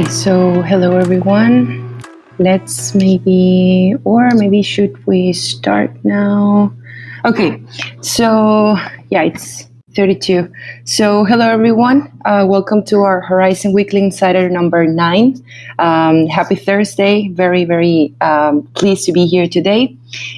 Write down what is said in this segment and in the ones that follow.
Okay, so hello everyone. Let's maybe, or maybe should we start now? Okay, so yeah, it's 32. So, hello everyone. Uh, welcome to our Horizen Weekly Insider number nine. Um, happy Thursday. Very, very um, pleased to be here today.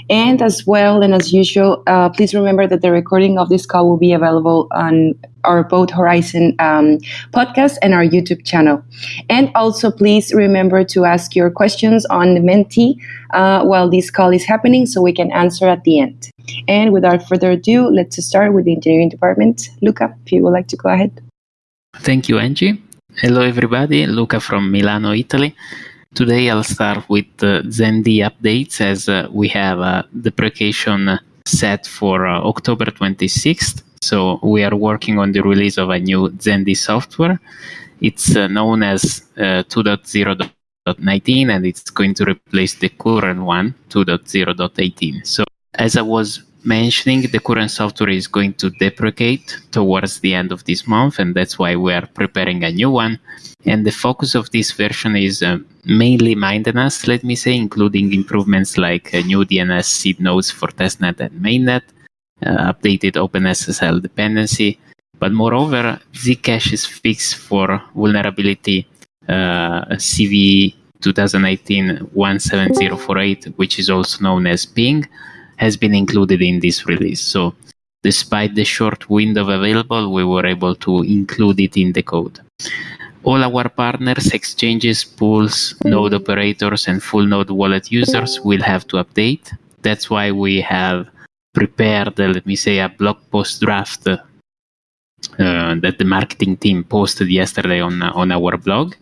And as well, and as usual, uh, please remember that the recording of this call will be available on our both Horizen um, podcast and our YouTube channel. And also, please remember to ask your questions on the Menti uh, while this call is happening so we can answer at the end. And without further ado, let's start with the engineering department. Luca, if you would like to go ahead. Thank you, Angie. Hello, everybody. Luca from Milano, Italy. Today I'll start with uh, ZenD updates as uh, we have uh, deprecation set for uh, October 26th. So we are working on the release of a new ZenD software. It's uh, known as uh, 2.0.19 and it's going to replace the current one, 2.0.18. So as I was mentioning, the current software is going to deprecate towards the end of this month, and that's why we are preparing a new one. And the focus of this version is uh, mainly maintenance, let me say, including improvements like uh, new DNS seed nodes for testnet and mainnet, uh, updated OpenSSL dependency. But moreover, Zcash is fixed for vulnerability uh, CV 2018-17048, which is also known as ping has been included in this release. So despite the short window available, we were able to include it in the code. All our partners, exchanges, pools, node operators, and full node wallet users will have to update. That's why we have prepared, let me say, a blog post draft uh, that the marketing team posted yesterday on uh, on our blog,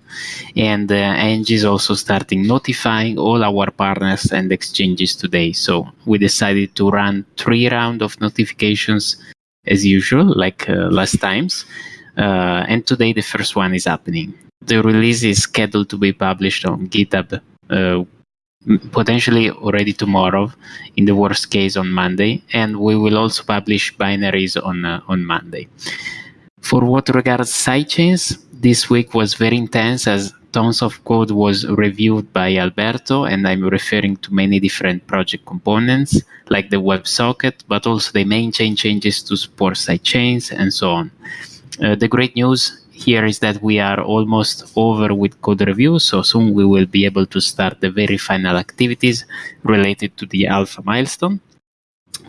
and uh, Angie is also starting notifying all our partners and exchanges today. So we decided to run three round of notifications as usual, like uh, last times, uh, and today the first one is happening. The release is scheduled to be published on GitHub. Uh, potentially already tomorrow in the worst case on monday and we will also publish binaries on on monday for what regards sidechains, this week was very intense as tons of code was reviewed by Alberto, and I'm referring to many different project components like the WebSocket, but also the main chain changes to support sidechains and so on. Uh, the great news here is that we are almost over with code review, so soon we will be able to start the very final activities related to the alpha milestone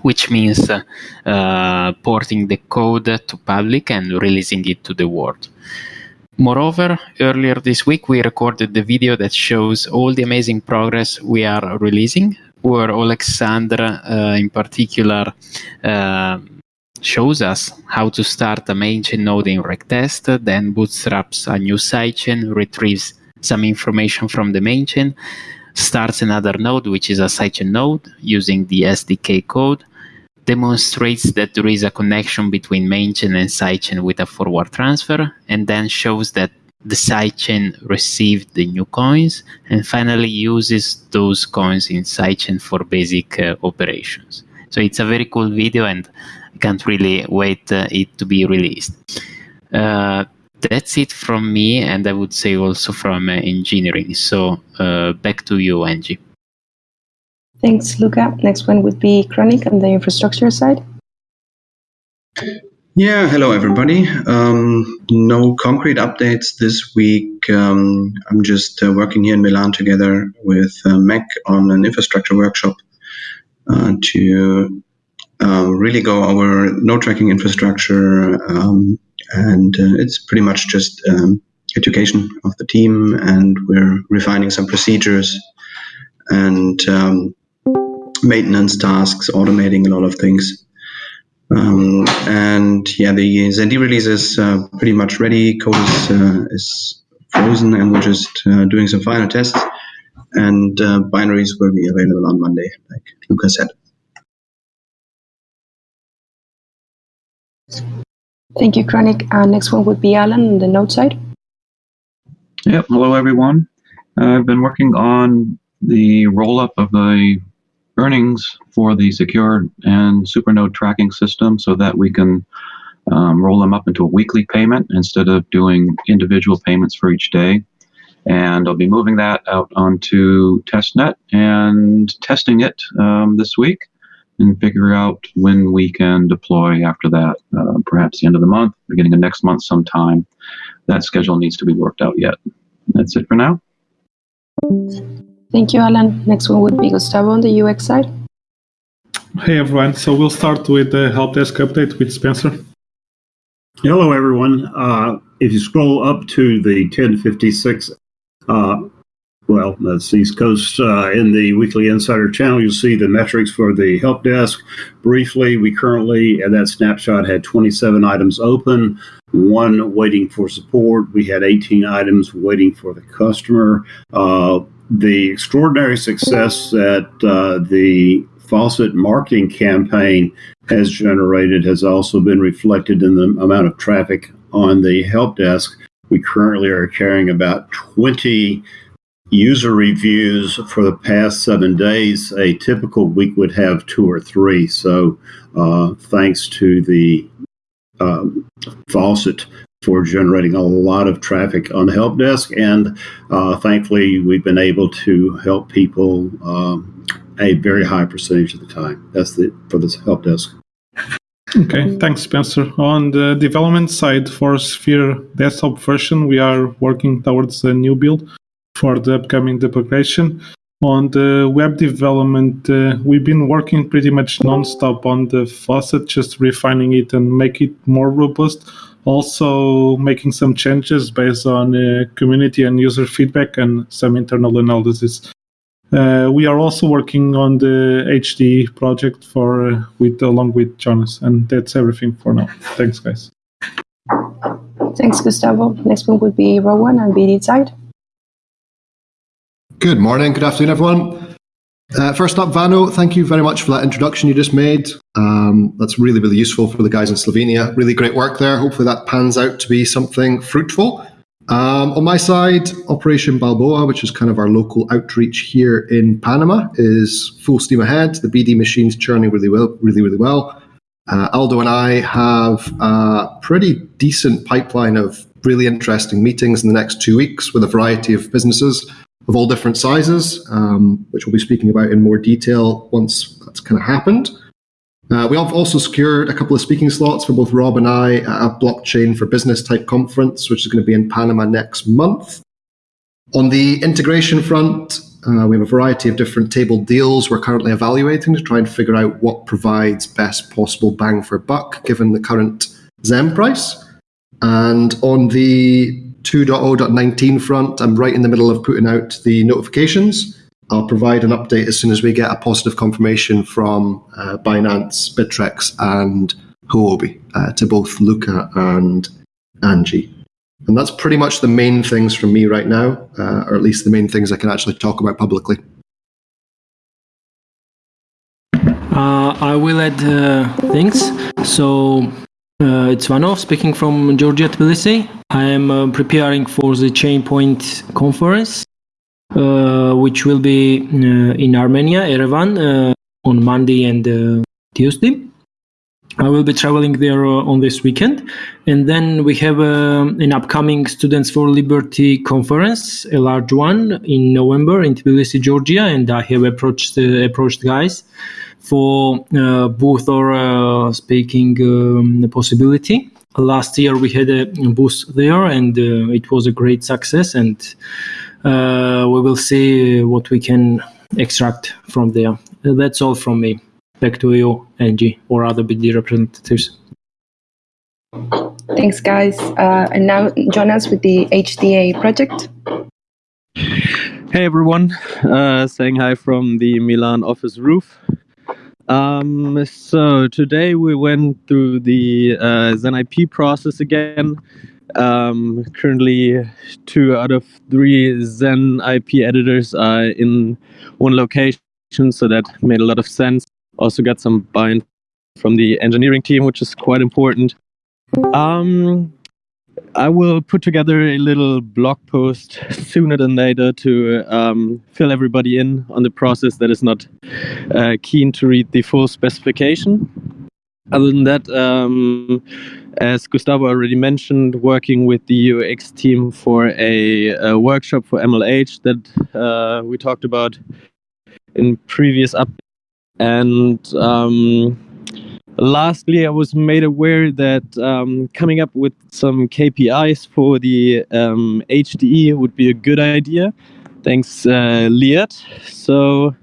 which means uh, uh, porting the code to public and releasing it to the world. Moreover, earlier this week we recorded the video that shows all the amazing progress we are releasing, where Alexandra uh, in particular uh, shows us how to start a main chain node in regtest, then bootstraps a new sidechain, retrieves some information from the main chain, starts another node, which is a sidechain node using the SDK code, demonstrates that there is a connection between main chain and sidechain with a forward transfer, and then shows that the sidechain received the new coins, and finally uses those coins in sidechain for basic uh, operations. So it's a very cool video, and can't really wait uh, it to be released. Uh, that's it from me, and I would say also from uh, engineering. So uh, back to you, Angie. Thanks, Luca. Next one would be Chronic on the infrastructure side. Yeah, hello everybody. Um, no concrete updates this week. Um, I'm just uh, working here in Milan together with uh, MEC on an infrastructure workshop uh, to uh, really go over node tracking infrastructure. Um, and uh, it's pretty much just um, education of the team, and we're refining some procedures and um, maintenance tasks, automating a lot of things. Um, and yeah, the ZenD release is uh, pretty much ready. Code is, uh, is frozen, and we're just uh, doing some final tests. And uh, binaries will be available on Monday, like Luca said. Thank you, Chronic. Uh, next one would be Alan on the node side. Yep. Hello, everyone. I've been working on the roll up of the earnings for the secure and supernode tracking system so that we can um, roll them up into a weekly payment instead of doing individual payments for each day. And I'll be moving that out onto testnet and testing it um, this week and figure out when we can deploy after that, uh, perhaps the end of the month, beginning of next month sometime. That schedule needs to be worked out yet. That's it for now. Thank you, Alan. Next one would be Gustavo on the UX side. Hey everyone, so we'll start with the help desk update with Spencer. Hello everyone. Uh, if you scroll up to the 1056, uh, well, that's East Coast uh, in the Weekly Insider channel, you'll see the metrics for the help desk. Briefly, we currently, at that snapshot, had 27 items open, one waiting for support. We had 18 items waiting for the customer. Uh, the extraordinary success that uh, the Faucet marketing campaign has generated has also been reflected in the amount of traffic on the help desk. We currently are carrying about 20 user reviews for the past seven days. A typical week would have two or three. So, uh, thanks to the um, Faucet for generating a lot of traffic on the help desk. And uh, thankfully, we've been able to help people um, a very high percentage of the time. That's the for this help desk. Okay, thanks, Spencer. On the development side for Sphere desktop version, we are working towards a new build for the upcoming deprecation. On the web development, uh, we've been working pretty much nonstop on the faucet, just refining it and make it more robust. Also, making some changes based on uh, community and user feedback and some internal analysis. Uh, we are also working on the HD project for uh, with along with Jonas, and that's everything for now. Thanks, guys. Thanks, Gustavo. Next one would be Rowan on BD side. Good morning, good afternoon, everyone. Uh, first up, Vano, thank you very much for that introduction you just made. Um, that's really, really useful for the guys in Slovenia. Really great work there. Hopefully, that pans out to be something fruitful. Um, on my side, Operation Balboa, which is kind of our local outreach here in Panama, is full steam ahead. The BD machine's churning really well, really, really well. Uh, Aldo and I have a pretty decent pipeline of really interesting meetings in the next two weeks with a variety of businesses of all different sizes, um, which we'll be speaking about in more detail once that's kind of happened. Uh, we have also secured a couple of speaking slots for both Rob and I at a blockchain for business type conference, which is going to be in Panama next month. On the integration front, uh, we have a variety of different table deals we're currently evaluating to try and figure out what provides best possible bang for buck given the current Zen price. And on the 2.0.19 front, I'm right in the middle of putting out the notifications. I'll provide an update as soon as we get a positive confirmation from uh, Binance, Bittrex, and Huobi uh, to both Luca and Angie. And that's pretty much the main things from me right now, uh, or at least the main things I can actually talk about publicly. Uh, I will add uh, things. So uh, it's Vano speaking from Georgia, Tbilisi. I am preparing for the Chainpoint conference uh, which will be uh, in Armenia, Yerevan, uh, on Monday and Tuesday. I will be traveling there on this weekend. And then we have an upcoming Students for Liberty conference, a large one in November in Tbilisi, Georgia. And I have approached, approached guys for uh, booth or uh, speaking um, possibility. Last year we had a booth there, and uh, it was a great success. And uh, we will see what we can extract from there. That's all from me. Back to you, Angie, or other BD representatives. Thanks, guys. Uh, and now, Jonas with the HDA project. Hey, everyone. Uh, saying hi from the Milan office roof. Um, so today we went through the uh, ZenIP process again. Um, currently, two out of three Zen IP editors are in one location, so that made a lot of sense. Also, got some buy-in from the engineering team, which is quite important. Um, I will put together a little blog post sooner than later to um, fill everybody in on the process that is not uh, keen to read the full specification. other than that, um, as Gustavo already mentioned, working with the UX team for a, a workshop for MLH that uh, we talked about in previous up. And um, lastly, I was made aware that um, coming up with some KPIs for the um, HDE would be a good idea. Thanks, uh, Liat. So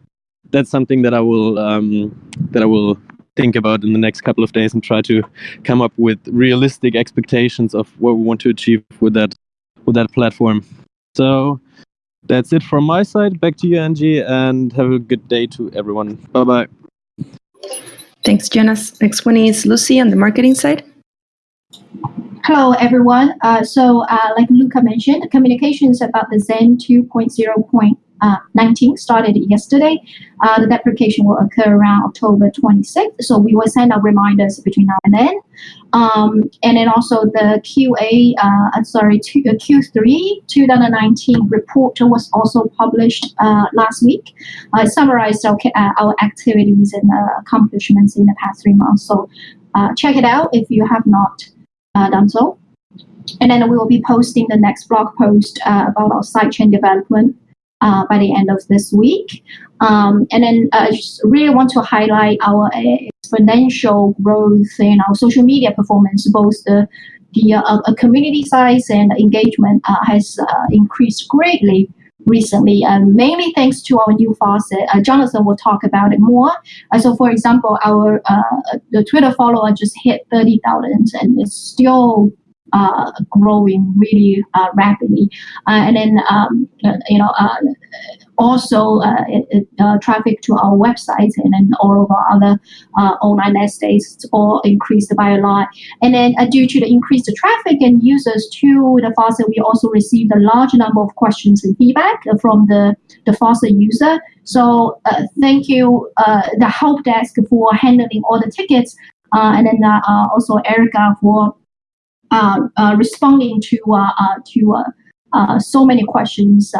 that's something that I will um, that I will think about in the next couple of days and try to come up with realistic expectations of what we want to achieve with that with that platform. So that's it from my side. Back to you, Angie, and have a good day to everyone. Bye bye. Thanks, Jonas. Next one is Lucy on the marketing side. Hello, everyone. Uh, so, uh, like Luca mentioned, communications about the Zen 2.0.19 uh, started yesterday. Uh, the deprecation will occur around October 26th. So we will send out reminders between now and then. Um, and then also the QA, uh, sorry, Q3 2019 report was also published last week. I summarized our, our activities and accomplishments in the past three months. So check it out if you have not uh, done so. And then we will be posting the next blog post uh, about our sidechain development uh, by the end of this week. Um, and then uh, I really want to highlight our exponential growth in our social media performance, both the the uh, community size and engagement uh, has uh, increased greatly recently, um, mainly thanks to our new faucet. Uh, Jonathan will talk about it more. Uh, so, for example, our uh, the Twitter follower just hit 30,000 and it's still uh, growing really uh, rapidly. Uh, and then, um, you know, also it, traffic to our website and then all of our other online estates all increased by a lot. And then due to the increased traffic and users to the faucet, we also received a large number of questions and feedback from the, the faucet user. So uh, thank you, uh, the help desk for handling all the tickets, uh, and then also Erica for uh, uh, Uh, uh, responding to uh, uh to so many questions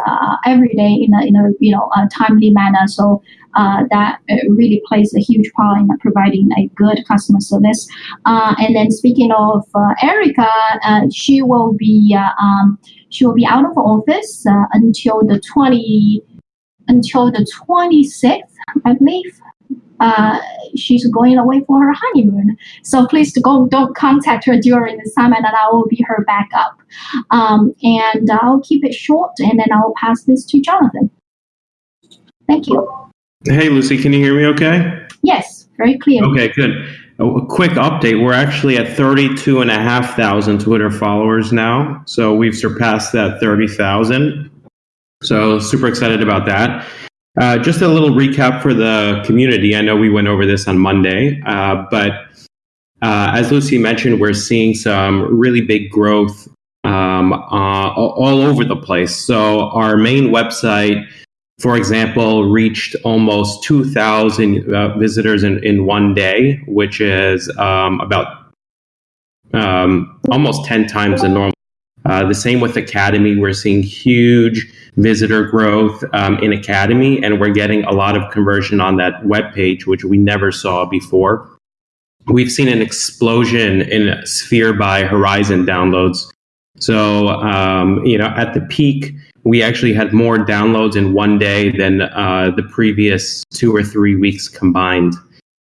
every day in a in a you know a timely manner. So that really plays a huge part in providing a good customer service. and then speaking of Erica, she will be um, she will be out of office until the twenty until the twenty sixth, I believe uh, she's going away for her honeymoon. So please go, don't contact her during the time, and I will be her backup. Um, and I'll keep it short, and then I'll pass this to Jonathan. Thank you. Hey, Lucy, can you hear me okay? Yes, very clear. Okay, good. A quick update. We're actually at 32,500 Twitter followers now. So we've surpassed that 30,000. So super excited about that. Uh, just a little recap for the community. I know we went over this on Monday, uh, but uh, as Lucy mentioned, we're seeing some really big growth um, uh, all over the place. So our main website, for example, reached almost 2,000 uh, visitors in, in one day, which is um, about um, almost 10 times the normal. Uh, the same with Academy. We're seeing huge visitor growth um, in Academy, and we're getting a lot of conversion on that web page, which we never saw before. We've seen an explosion in Sphere by Horizen downloads. So, um, you know, at the peak, we actually had more downloads in one day than uh, the previous two or three weeks combined.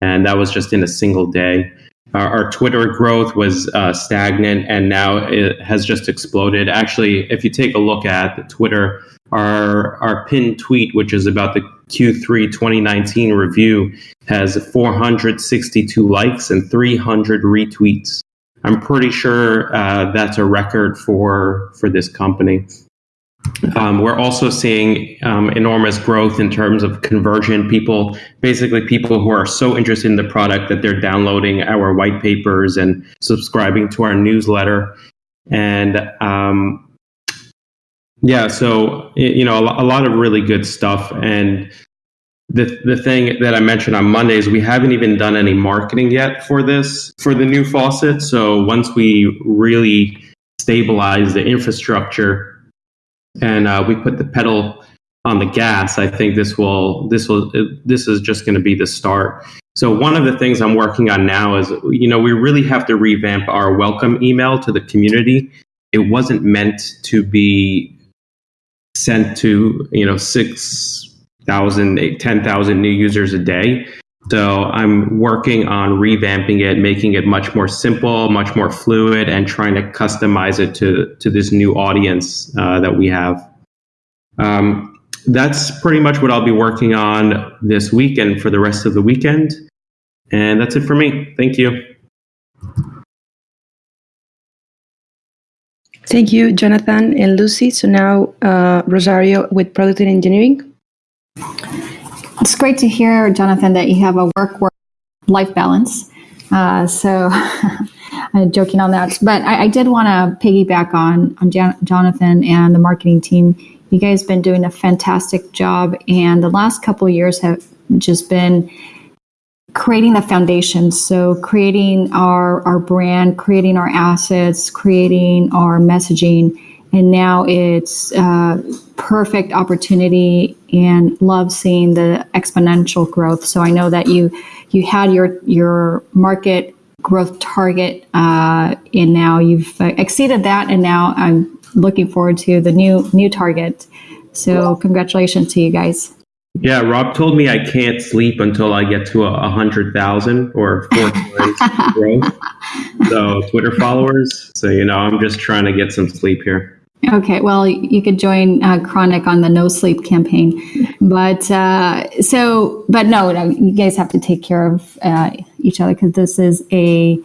And that was just in a single day. Our, our Twitter growth was uh, stagnant and now it has just exploded. Actually, if you take a look at the Twitter our our pinned tweet, which is about the Q3 2019 review, has 462 likes and 300 retweets. I'm pretty sure uh, that's a record for for this company. Um, we're also seeing um, enormous growth in terms of conversion. People, basically, people who are so interested in the product that they're downloading our white papers and subscribing to our newsletter. And um, yeah, so you know, a, lot of really good stuff, and the the thing that I mentioned on Monday is we haven't even done any marketing yet for this for the new faucet. So once we really stabilize the infrastructure and uh, we put the pedal on the gas, I think this will this will this is just going to be the start. So one of the things I'm working on now is, you know, we really have to revamp our welcome email to the community. It wasn't meant to be sent to, you know, 6,000, 10,000 new users a day. So I'm working on revamping it, making it much more simple, much more fluid, and trying to customize it to, to this new audience uh, that we have. Um, that's pretty much what I'll be working on this weekend for the rest of the weekend. And that's it for me. Thank you. Thank you, Jonathan and Lucy. So now uh, Rosario with product and engineering. It's great to hear, Jonathan, that you have a work work life balance. Uh, so, I'm joking on that, but I, I did want to piggyback on on Jan- Jonathan and the marketing team. You guys have been doing a fantastic job, and the last couple years have just been creating the foundation. So, creating our our brand, creating our assets, creating our messaging, and now it's uh, perfect opportunity and love seeing the exponential growth. So I know that you you had your your market growth target, uh, and now you've uh, exceeded that, and now I'm looking forward to the new new target. So congratulations to you guys. Yeah, Rob told me I can't sleep until I get to a, a hundred thousand or four growth. So Twitter followers. So you know, I'm just trying to get some sleep here. Okay, well, you could join uh, Chronic on the no sleep campaign, but uh, so, but no, no, you guys have to take care of uh, each other because this is a,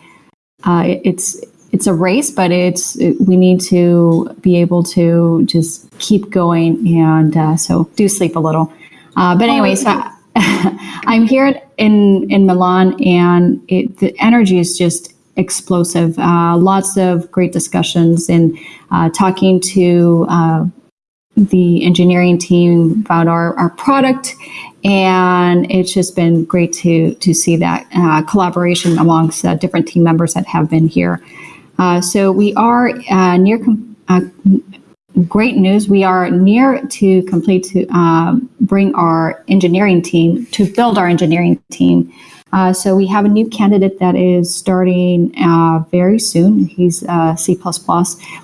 uh, it's it's a race, but it's we need to be able to just keep going, and uh, so do sleep a little. Uh, but anyway, so I'm here in in Milan, and it, the energy is just explosive. Uh, lots of great discussions and uh, talking to uh, the engineering team about our, our product. And it's just been great to, to see that uh, collaboration amongst uh, different team members that have been here. Uh, so we are near great news. We are near to complete to bring our engineering team to build our engineering team uh, so we have a new candidate that is starting uh, very soon. He's uh, C++.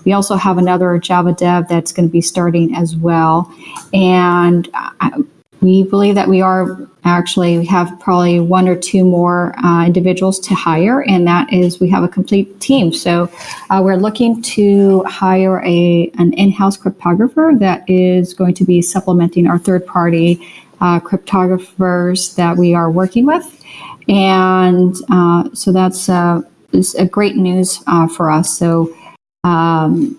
We also have another Java dev that's going to be starting as well. And uh, we believe that we are actually, we have probably one or two more uh, individuals to hire, and that is we have a complete team. So uh, we're looking to hire a, an in-house cryptographer that is going to be supplementing our third-party cryptographers that we are working with and uh, so that's uh, a great news uh, for us. So, um,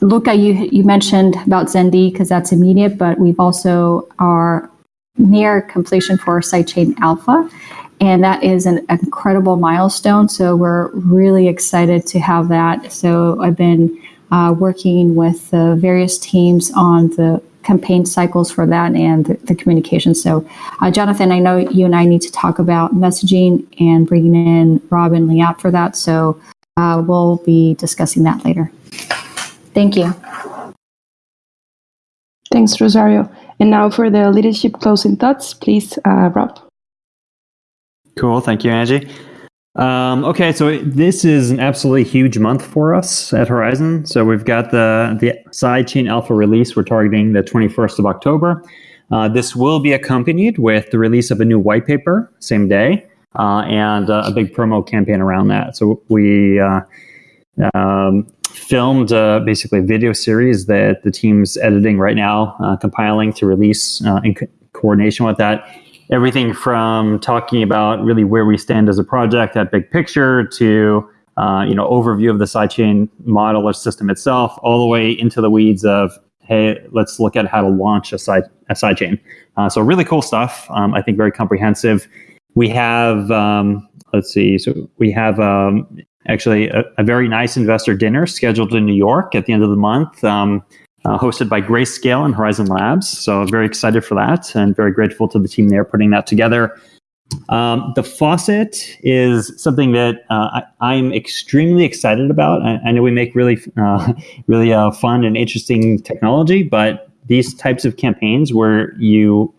Luca, you you mentioned about ZenD because that's immediate, but we've also are near completion for sidechain alpha, and that is an incredible milestone. So we're really excited to have that. So I've been uh, working with the various teams on the campaign cycles for that and the, the communication. So, uh, Jonathan, I know you and I need to talk about messaging and bringing in Rob and Liat for that. So, uh, we'll be discussing that later. Thank you. Thanks, Rosario. And now for the leadership closing thoughts, please, uh, Rob. Cool. Thank you, Angie. Um, okay, so this is an absolutely huge month for us at Horizen. So we've got the the sidechain alpha release. We're targeting the 21st of October. Uh, this will be accompanied with the release of a new white paper same day uh, and uh, a big promo campaign around that. So we uh, um, filmed uh, basically a video series that the team's editing right now, uh, compiling to release in co- coordination with that everything from talking about really where we stand as a project, that big picture, to uh, you know overview of the sidechain model or system itself, all the way into the weeds of hey, let's look at how to launch a side a sidechain. Uh, so really cool stuff. Um, I think very comprehensive. We have um, let's see, so we have um, actually a, a, very nice investor dinner scheduled in New York at the end of the month. Uh, hosted by Grayscale and Horizen Labs. So very excited for that and very grateful to the team there putting that together. Um, the faucet is something that uh, I, am extremely excited about. I, I, know we make really, uh, really uh, fun and interesting technology, but these types of campaigns where you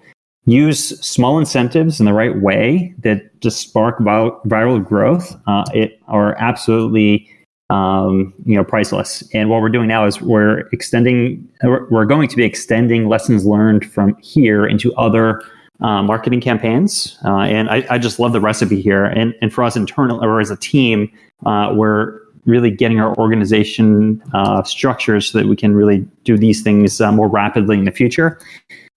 use small incentives in the right way that just spark viral growth uh, it are absolutely um, you know priceless. And what we're doing now is we're extending we're going to be extending lessons learned from here into other uh, marketing campaigns. Uh, and I, I, just love the recipe here. And, and for us internal or as a team uh, we're really getting our organization uh, structured so that we can really do these things uh, more rapidly in the future.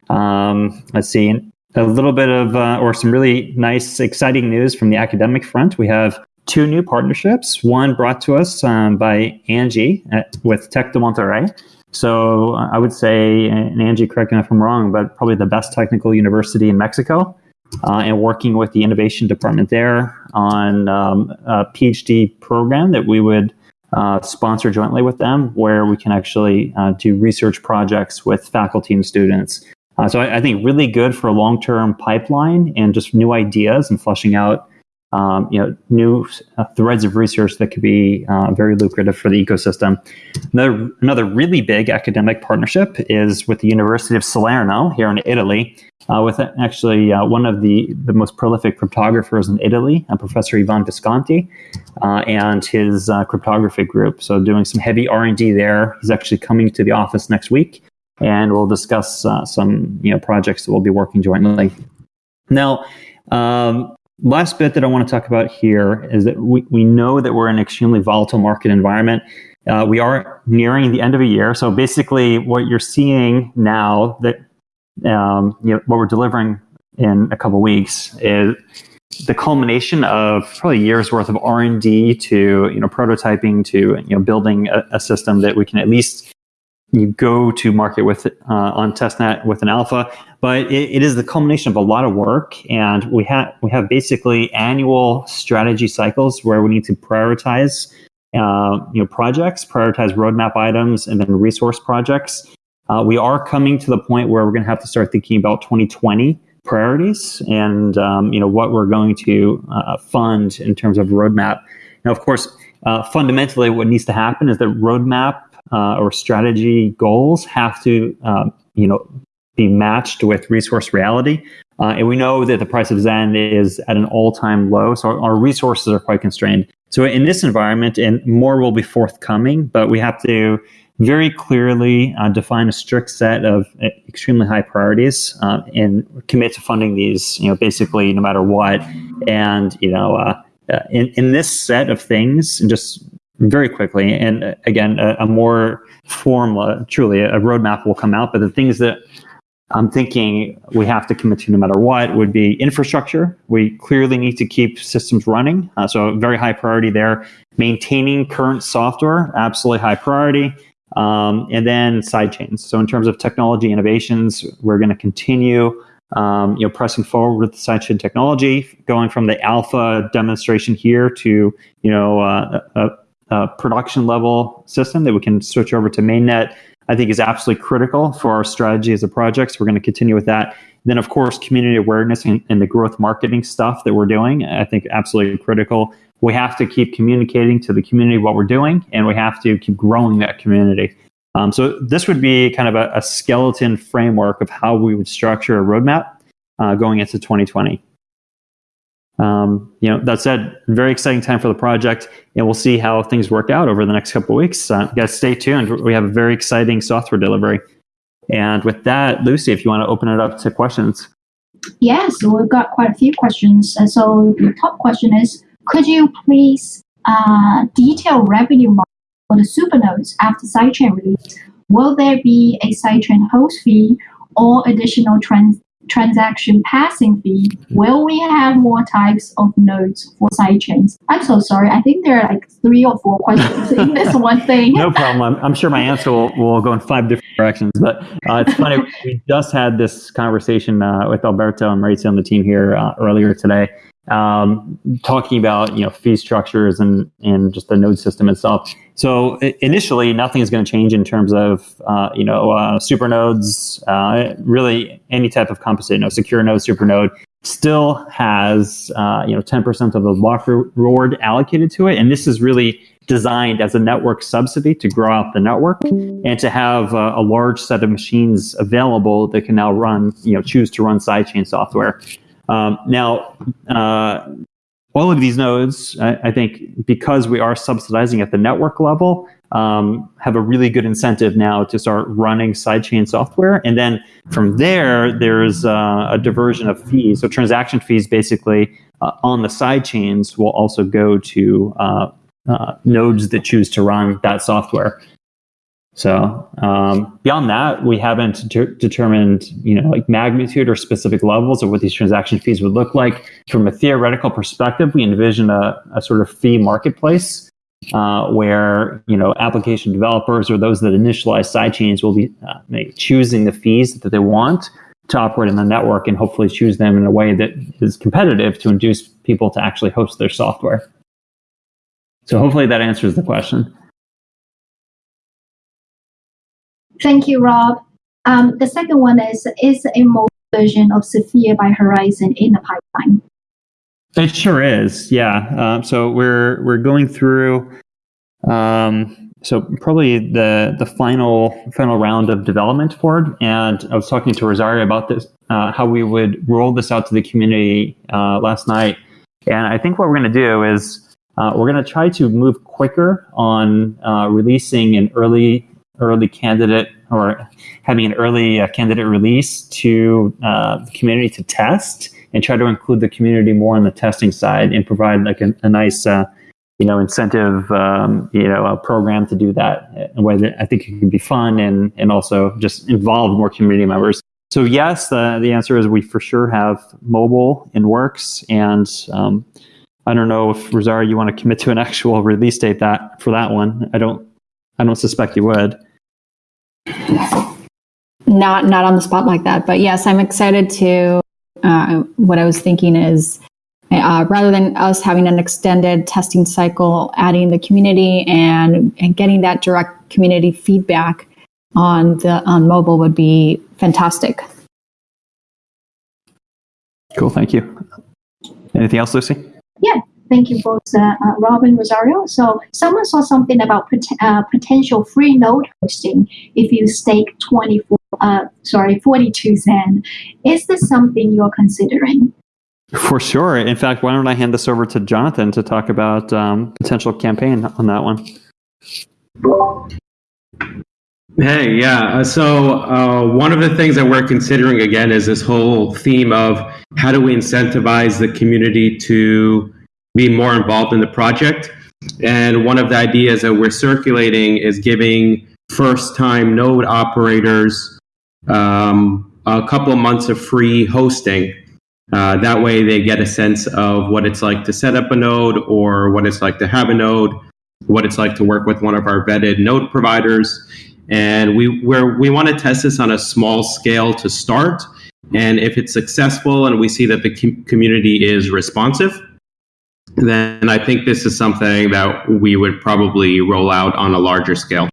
Um, let's see, a little bit of, uh, or some really nice, exciting news from the academic front. We have two new partnerships. One brought to us um, by Angie at, with Tec de Monterrey. So uh, I would say, and Angie, correct me if I'm wrong, but probably the best technical university in Mexico. Uh, and working with the innovation department there on um, a PhD program that we would uh, sponsor jointly with them, where we can actually uh, do research projects with faculty and students uh, so I, I, think really good for a long-term pipeline and just new ideas and flushing out, um, you know, new uh, threads of research that could be uh, very lucrative for the ecosystem. Another another really big academic partnership is with the University of Salerno here in Italy, uh, with actually uh, one of the the most prolific cryptographers in Italy, Professor Ivan Visconti, uh, and his cryptography group. So doing some heavy R and D there. He's actually coming to the office next week and we'll discuss uh, some you know projects that we'll be working jointly. Now, um, last bit that I want to talk about here is that we, we know that we're in an extremely volatile market environment. Uh, we are nearing the end of a year, so basically, what you're seeing now that um, you know what we're delivering in a couple weeks is the culmination of probably years worth of R&D to you know prototyping to you know building a, a system that we can at least you go to market with uh, on testnet with an alpha but it, it is the culmination of a lot of work and we have we have basically annual strategy cycles where we need to prioritize uh, you know projects prioritize roadmap items and then resource projects. Uh, we are coming to the point where we're going to have to start thinking about 2020 priorities and um, you know what we're going to uh, fund in terms of roadmap. Now of course uh, fundamentally what needs to happen is that roadmap uh, or strategy goals have to, um, you know, be matched with resource reality. Uh, and we know that the price of Zen is at an all-time low, so our, our, resources are quite constrained. So in this environment, and more will be forthcoming, but we have to very clearly uh, define a strict set of uh, extremely high priorities uh, and commit to funding these, you know, basically no matter what. And you know, uh, uh, in in this set of things, and just very quickly. And uh, again, a, a more formal, truly a roadmap will come out. But the things that I'm thinking we have to commit to no matter what would be infrastructure. We clearly need to keep systems running. Uh, so very high priority there. Maintaining current software, absolutely high priority. Um, and then sidechains. So in terms of technology innovations, we're going to continue um, you know, pressing forward with the sidechain technology, going from the alpha demonstration here to, you know, uh, a, uh, production level system that we can switch over to mainnet, I think is absolutely critical for our strategy as a project. So we're going to continue with that. Then, of course, community awareness and, and the growth marketing stuff that we're doing, I think absolutely critical. We have to keep communicating to the community what we're doing, and we have to keep growing that community. Um, so this would be kind of a, a, skeleton framework of how we would structure a roadmap uh, going into 2020. Um, you know, that said, very exciting time for the project, and we'll see how things work out over the next couple weeks. Uh, guys, stay tuned. We have a very exciting software delivery. And with that, Lucy, if you want to open it up to questions. Yes, we've got quite a few questions. Uh, so the top question is, could you please uh, detail revenue model for the supernodes after sidechain release? Will there be a sidechain host fee or additional trans transaction passing fee, will we have more types of nodes for sidechains? I'm so sorry. I think there are like three or four questions in this one thing. no problem. I'm, I'm, sure my answer will, will go in five different directions. But uh, it's funny. we just had this conversation uh, with Alberto and Maurizio on the team here uh, earlier today um, talking about you know fee structures and and just the node system itself. So initially, nothing is going to change in terms of uh, you know uh, super nodes. Uh, really, any type of composite node, secure node, super node still has uh, you know 10% of the block reward allocated to it, and this is really designed as a network subsidy to grow out the network and to have a, a large set of machines available that can now run, you know, choose to run sidechain software. Um, now, uh, all of these nodes, I, I, think, because we are subsidizing at the network level, um, have a really good incentive now to start running sidechain software. And then from there, there's uh, a diversion of fees. So transaction fees, basically, uh, on the sidechains, will also go to uh, uh nodes that choose to run that software. So um, beyond that, we haven't de- determined, you know, like magnitude or specific levels of what these transaction fees would look like. From a theoretical perspective, we envision a, a sort of fee marketplace uh, where you know application developers or those that initialize sidechains will be uh, choosing the fees that they want to operate in the network and hopefully choose them in a way that is competitive to induce people to actually host their software. So hopefully that answers the question. Thank you, Rob. Um, the second one is, is a mobile version of Sphere by Horizen in the pipeline? It sure is, yeah. Um, so we're we're going through, um, so probably the the final final round of development for it. And I was talking to Rosario about this, uh, how we would roll this out to the community uh, last night. And I think what we're going to do is uh, we're going to try to move quicker on uh, releasing an early early candidate or having an early uh, candidate release to uh, the community to test and try to include the community more on the testing side and provide like a, a nice uh, you know incentive um, you know program to do that in a way that I think it can be fun and and also just involve more community members. So yes, the the answer is we for sure have mobile in works and um, I don't know if Rosario you want to commit to an actual release date that for that one. I don't I don't suspect you would not not on the spot like that but yes i'm excited to uh, what i was thinking is uh, rather than us having an extended testing cycle adding the community and and getting that direct community feedback on the on mobile would be fantastic. Cool thank you. Anything else lucy? Yeah Thank you both, uh, uh, Robin Rosario. So someone saw something about pot- uh, potential free node hosting if you stake 24, uh, sorry, 42 Zen. Is this something you're considering? For sure. In fact, why don't I hand this over to Jonathan to talk about um, potential campaign on that one? Hey, yeah. Uh, so uh, one of the things that we're considering again is this whole theme of how do we incentivize the community to be more involved in the project. And one of the ideas that we're circulating is giving first time node operators um, a couple of months of free hosting. Uh, that way, they get a sense of what it's like to set up a node or what it's like to have a node, what it's like to work with one of our vetted node providers. And we we we want to test this on a small scale to start. And if it's successful and we see that the com- community is responsive, then I think this is something that we would probably roll out on a larger scale.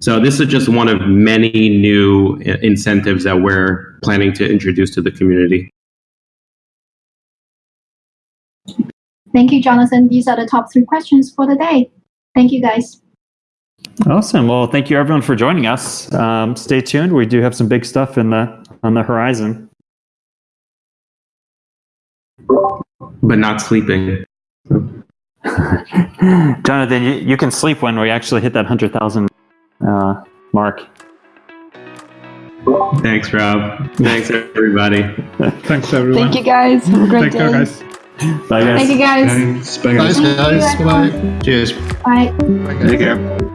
So this is just one of many new incentives that we're planning to introduce to the community. Thank you, Jonathan. These are the top three questions for the day. Thank you, guys. Awesome. Well, thank you everyone for joining us. Um, stay tuned. We do have some big stuff in the on the horizon. but not sleeping. Jonathan, you, you, can sleep when we actually hit that 100,000 uh, mark. Thanks, Rob. Thanks, everybody. Thanks, everyone. Thank you, guys. Have a great Take day. Care, guys. Bye, guys. Thank you, guys. Thanks. Bye, guys. Bye, guys. Bye. Cheers. Bye. Bye, guys. Take care.